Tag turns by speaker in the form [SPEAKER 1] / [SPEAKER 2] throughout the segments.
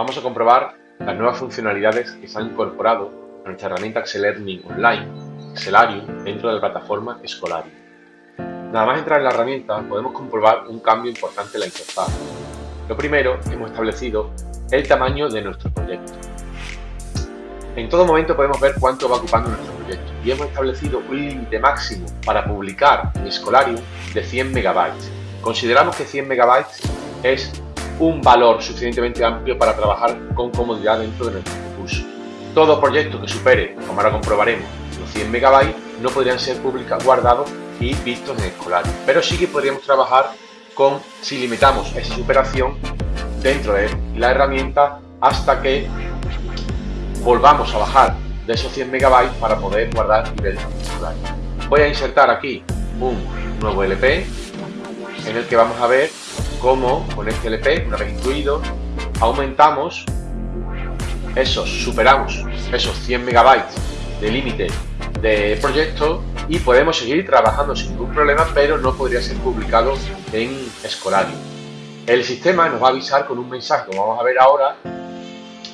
[SPEAKER 1] vamos a comprobar las nuevas funcionalidades que se han incorporado a nuestra herramienta Excel Online, Excelarium, dentro de la plataforma Escolarium. Nada más entrar en la herramienta podemos comprobar un cambio importante en la interfaz. Lo primero, hemos establecido el tamaño de nuestro proyecto. En todo momento podemos ver cuánto va ocupando nuestro proyecto y hemos establecido un límite máximo para publicar en Escolarium de 100 megabytes. Consideramos que 100 megabytes es un valor suficientemente amplio para trabajar con comodidad dentro de nuestro recurso. Todo proyecto que supere, como ahora comprobaremos, los 100 megabytes no podrían ser publicados, guardados y vistos en Escolarium, pero sí que podríamos trabajar con, si limitamos esa superación dentro de la herramienta hasta que volvamos a bajar de esos 100 megabytes para poder guardar y ver Escolarium. Voy a insertar aquí un nuevo LP en el que vamos a ver cómo con este LP, una vez incluido, aumentamos esos, superamos esos 100 megabytes de límite de proyecto y podemos seguir trabajando sin ningún problema, pero no podría ser publicado en Escolarium. El sistema nos va a avisar con un mensaje, como vamos a ver ahora,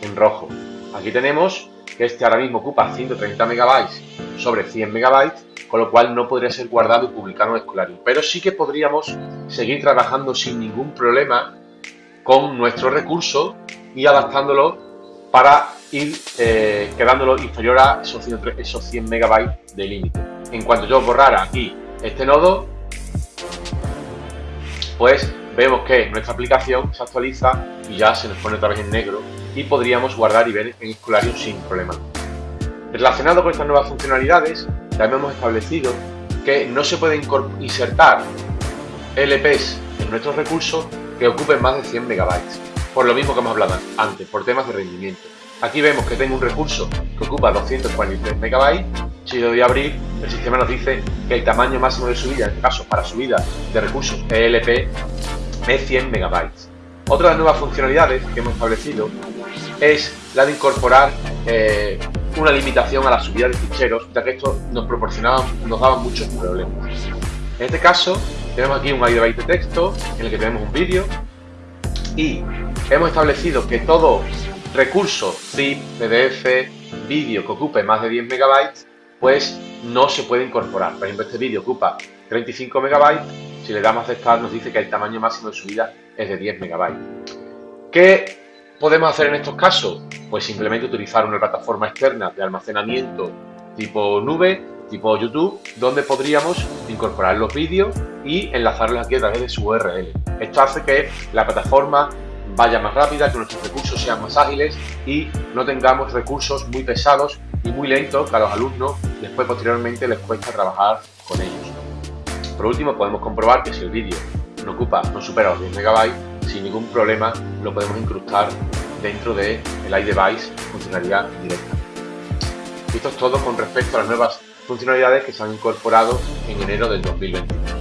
[SPEAKER 1] en rojo. Aquí tenemos que este ahora mismo ocupa 130 megabytes sobre 100 megabytes con lo cual no podría ser guardado y publicado en Escolarium. Pero sí que podríamos seguir trabajando sin ningún problema con nuestro recurso y adaptándolo para ir eh, quedándolo inferior a esos 100, esos 100 megabytes de límite. En cuanto yo borrara aquí este nodo, pues vemos que nuestra aplicación se actualiza y ya se nos pone otra vez en negro y podríamos guardar y ver en Escolarium sin problema. Relacionado con estas nuevas funcionalidades, también hemos establecido que no se pueden insertar LPs en nuestros recursos que ocupen más de 100 megabytes, por lo mismo que hemos hablado antes, por temas de rendimiento. Aquí vemos que tengo un recurso que ocupa 243 megabytes, si lo doy a abrir, el sistema nos dice que el tamaño máximo de subida, en este caso para subida de recursos ELP, es 100 megabytes. Otra de las nuevas funcionalidades que hemos establecido es la de incorporar eh, una limitación a la subida de ficheros, ya que esto nos proporcionaba, nos daba muchos problemas. En este caso, tenemos aquí un byte de texto en el que tenemos un vídeo y hemos establecido que todo recurso zip, pdf, vídeo que ocupe más de 10 megabytes, pues no se puede incorporar. Por ejemplo, este vídeo ocupa 35 megabytes, si le damos aceptar nos dice que el tamaño máximo de subida es de 10 megabytes. ¿Qué podemos hacer en estos casos? Pues simplemente utilizar una plataforma externa de almacenamiento tipo nube, tipo YouTube, donde podríamos incorporar los vídeos y enlazarlos aquí a través de su URL. Esto hace que la plataforma vaya más rápida, que nuestros recursos sean más ágiles y no tengamos recursos muy pesados y muy lentos que a los alumnos después posteriormente les cuesta trabajar con ellos. Por último, podemos comprobar que si el vídeo no ocupa, no supera los 10 MB, sin ningún problema lo podemos incrustar dentro del de iDevice funcionalidad directa. Esto es todo con respecto a las nuevas funcionalidades que se han incorporado en enero del 2021.